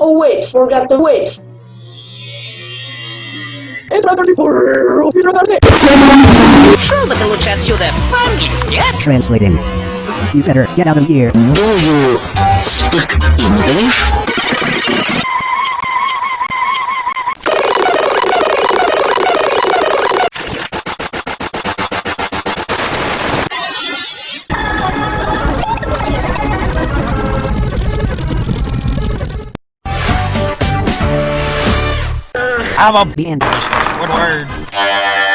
Oh wait, forgot the wait. It's not 34, it's not 36. Шел бы ты лучше? Translating. You better get out of here. Do you speak English? I'm a The. Squidward.